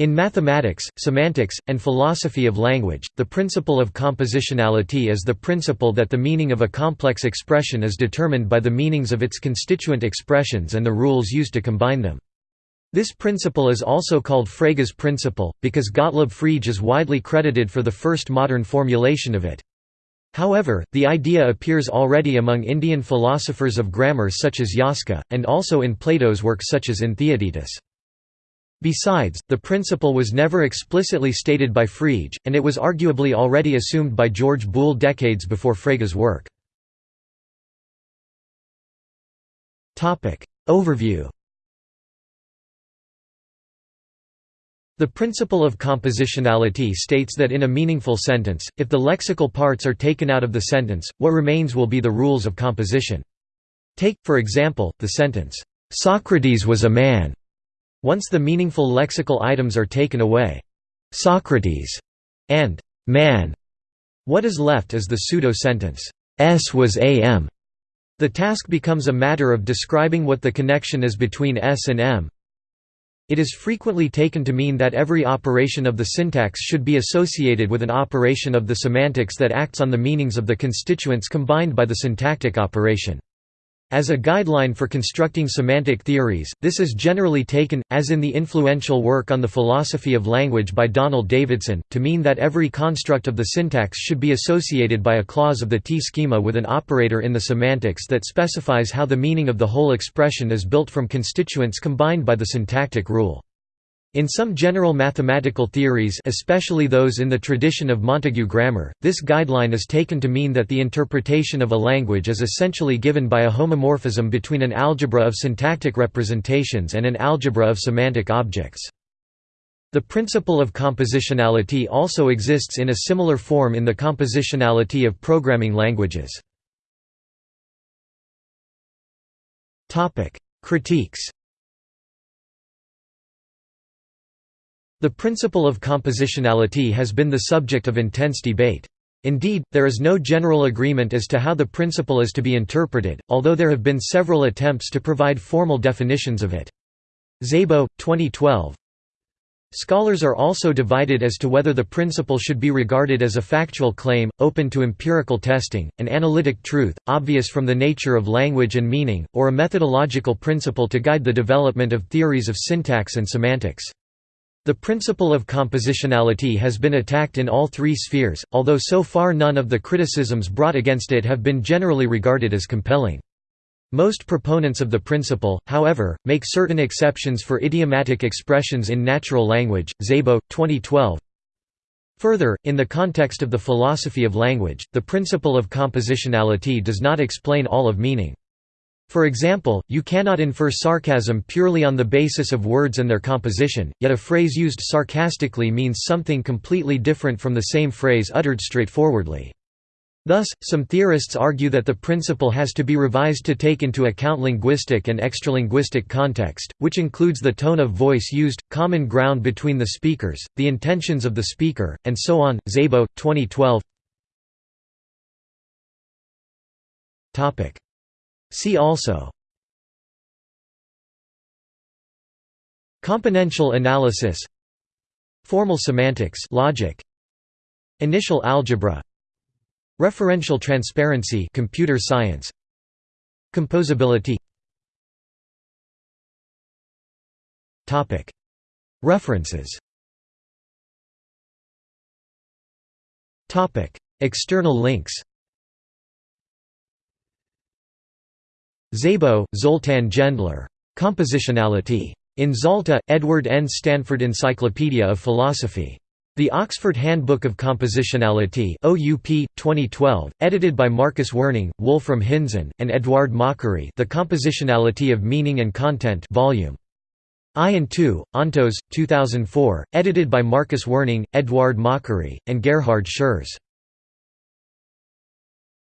In mathematics, semantics, and philosophy of language, the principle of compositionality is the principle that the meaning of a complex expression is determined by the meanings of its constituent expressions and the rules used to combine them. This principle is also called Frege's principle, because Gottlob Frege is widely credited for the first modern formulation of it. However, the idea appears already among Indian philosophers of grammar such as Yaska, and also in Plato's works such as in Theaetetus. Besides, the principle was never explicitly stated by Frege, and it was arguably already assumed by George Boole decades before Frege's work. Overview The principle of compositionality states that in a meaningful sentence, if the lexical parts are taken out of the sentence, what remains will be the rules of composition. Take, for example, the sentence, "'Socrates was a man' Once the meaningful lexical items are taken away Socrates and man, what is left is the pseudo-sentence, S was am. The task becomes a matter of describing what the connection is between S and M. It is frequently taken to mean that every operation of the syntax should be associated with an operation of the semantics that acts on the meanings of the constituents combined by the syntactic operation. As a guideline for constructing semantic theories, this is generally taken, as in the influential work on the philosophy of language by Donald Davidson, to mean that every construct of the syntax should be associated by a clause of the T-schema with an operator in the semantics that specifies how the meaning of the whole expression is built from constituents combined by the syntactic rule. In some general mathematical theories especially those in the tradition of Montague grammar, this guideline is taken to mean that the interpretation of a language is essentially given by a homomorphism between an algebra of syntactic representations and an algebra of semantic objects. The principle of compositionality also exists in a similar form in the compositionality of programming languages. Critiques The principle of compositionality has been the subject of intense debate. Indeed, there is no general agreement as to how the principle is to be interpreted, although there have been several attempts to provide formal definitions of it. Szabo, 2012 Scholars are also divided as to whether the principle should be regarded as a factual claim, open to empirical testing, an analytic truth, obvious from the nature of language and meaning, or a methodological principle to guide the development of theories of syntax and semantics. The principle of compositionality has been attacked in all three spheres, although so far none of the criticisms brought against it have been generally regarded as compelling. Most proponents of the principle, however, make certain exceptions for idiomatic expressions in natural language. Szabo, 2012. Further, in the context of the philosophy of language, the principle of compositionality does not explain all of meaning. For example, you cannot infer sarcasm purely on the basis of words and their composition, yet a phrase used sarcastically means something completely different from the same phrase uttered straightforwardly. Thus, some theorists argue that the principle has to be revised to take into account linguistic and extralinguistic context, which includes the tone of voice used, common ground between the speakers, the intentions of the speaker, and so on. Szabo, 2012 See also Componential analysis Formal semantics logic Initial algebra Referential transparency computer science Composability Topic. References Topic. External links Szabo, Zoltan Gendler. Compositionality. In Zalta, Edward N. Stanford Encyclopedia of Philosophy. The Oxford Handbook of Compositionality OUP, 2012, edited by Marcus Werning, Wolfram Hinzen, and Eduard Machery The Compositionality of Meaning and Content Volume I and II, Ontos, 2004, edited by Marcus Werning, Eduard Machery, and Gerhard Schurz.